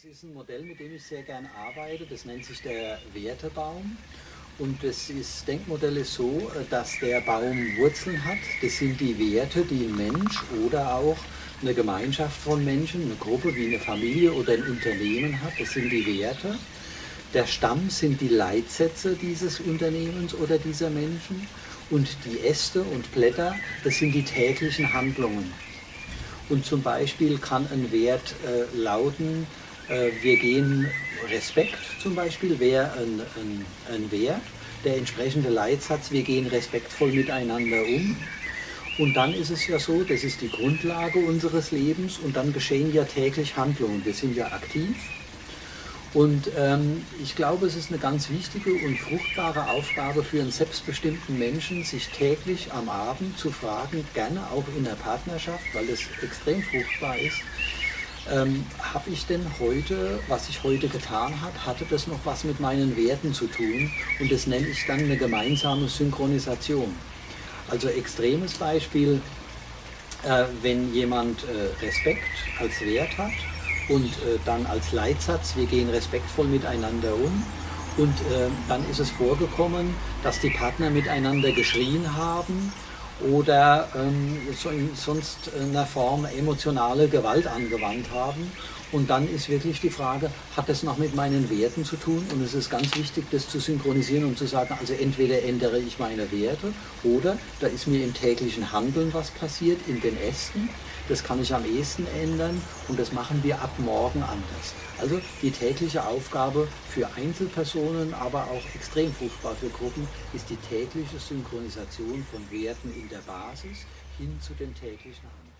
Das ist ein Modell, mit dem ich sehr gerne arbeite. Das nennt sich der Wertebaum. Und das ist, Denkmodell ist so, dass der Baum Wurzeln hat. Das sind die Werte, die ein Mensch oder auch eine Gemeinschaft von Menschen, eine Gruppe wie eine Familie oder ein Unternehmen hat. Das sind die Werte. Der Stamm sind die Leitsätze dieses Unternehmens oder dieser Menschen. Und die Äste und Blätter, das sind die täglichen Handlungen. Und zum Beispiel kann ein Wert äh, lauten, äh, wir gehen Respekt zum Beispiel, wäre ein, ein, ein Wert. Der entsprechende Leitsatz, wir gehen respektvoll miteinander um. Und dann ist es ja so, das ist die Grundlage unseres Lebens und dann geschehen ja täglich Handlungen. Wir sind ja aktiv. Und ähm, ich glaube, es ist eine ganz wichtige und fruchtbare Aufgabe für einen selbstbestimmten Menschen, sich täglich am Abend zu fragen, gerne auch in der Partnerschaft, weil es extrem fruchtbar ist, ähm, habe ich denn heute, was ich heute getan habe, hatte das noch was mit meinen Werten zu tun? Und das nenne ich dann eine gemeinsame Synchronisation. Also extremes Beispiel, äh, wenn jemand äh, Respekt als Wert hat und äh, dann als Leitsatz, wir gehen respektvoll miteinander um. Und äh, dann ist es vorgekommen, dass die Partner miteinander geschrien haben oder ähm, so in sonst einer Form emotionale Gewalt angewandt haben. Und dann ist wirklich die Frage, hat das noch mit meinen Werten zu tun? Und es ist ganz wichtig, das zu synchronisieren und zu sagen, also entweder ändere ich meine Werte oder da ist mir im täglichen Handeln was passiert, in den Ästen. Das kann ich am ehesten ändern und das machen wir ab morgen anders. Also die tägliche Aufgabe für Einzelpersonen, aber auch extrem fruchtbar für Gruppen, ist die tägliche Synchronisation von Werten in der Basis hin zu den täglichen Handlungen.